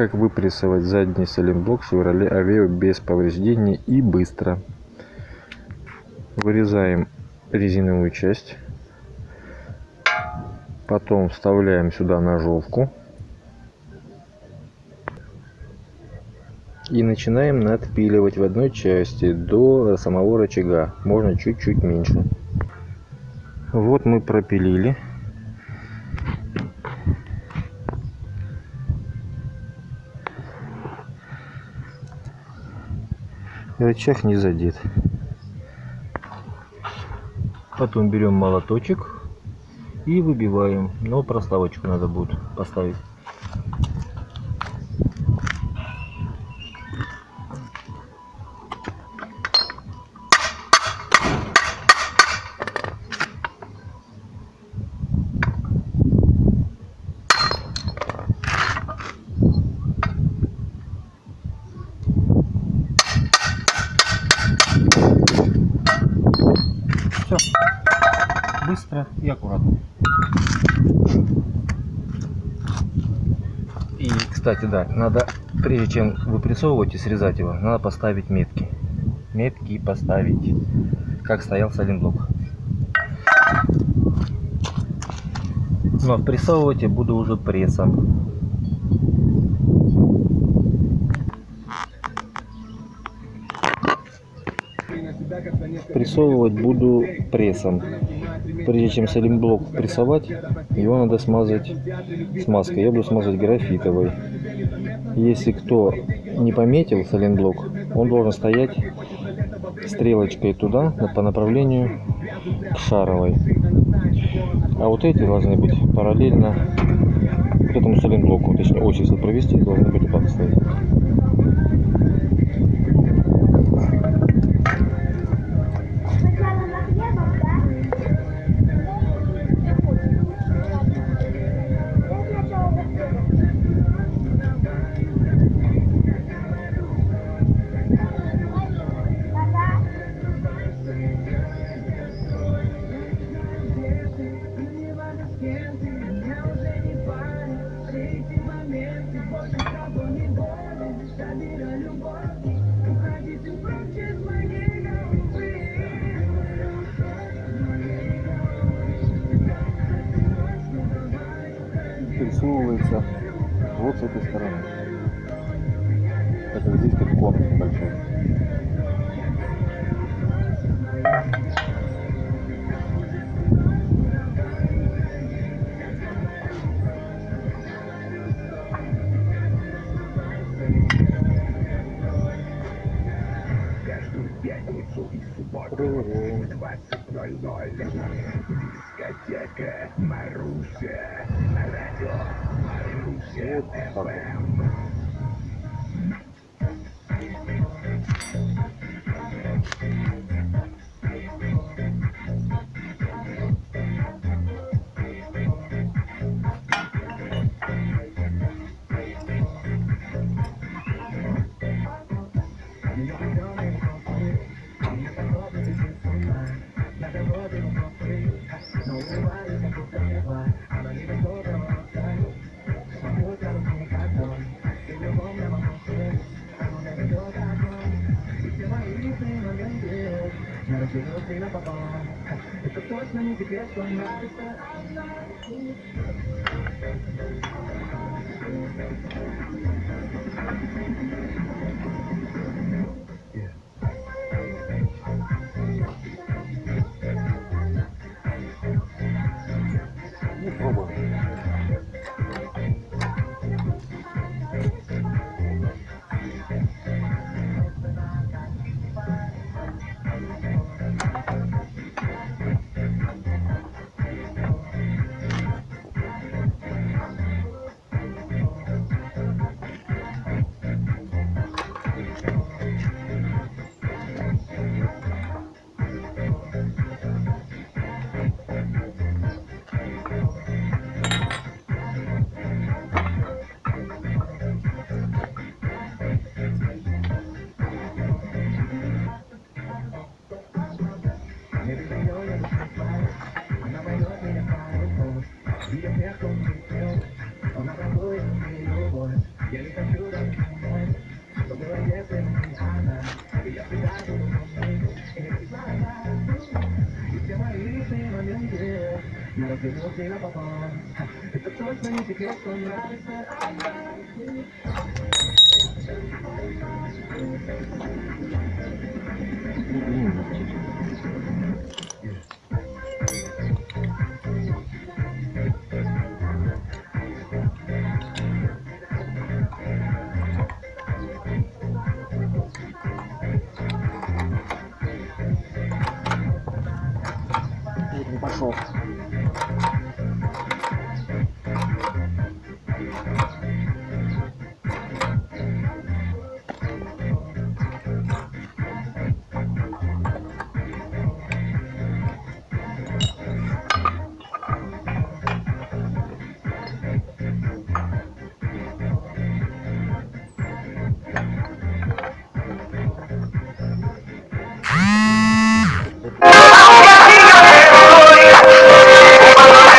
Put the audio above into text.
Как выпрессовать задний сайлентблок Chevrolet Aveo без повреждений и быстро. Вырезаем резиновую часть. Потом вставляем сюда ножовку. И начинаем надпиливать в одной части до самого рычага. Можно чуть-чуть меньше. Вот мы пропилили. Рычаг не задет. Потом берем молоточек и выбиваем. Но проставочку надо будет поставить. Быстро и аккуратно. И, кстати, да, надо, прежде чем выпрессовывать и срезать его, надо поставить метки. Метки поставить, как стоял сайлентблок. Но прессовывать я буду уже прессом. Прессовывать буду прессом. Прежде чем сайлентблок прессовать, его надо смазать смазкой. Я буду смазывать графитовой. Если кто не пометил сайлентблок, он должен стоять стрелочкой туда, по направлению к шаровой. А вот эти должны быть параллельно вот этому сайлентблоку, точнее ось если провести, должны быть так стоять. Прессовывается вот с этой стороны. Это здесь как конус большой. Субботу в 20.00. Дискотека Маруся. Радио Маруся Вот так вот. Yeah. Tá junto.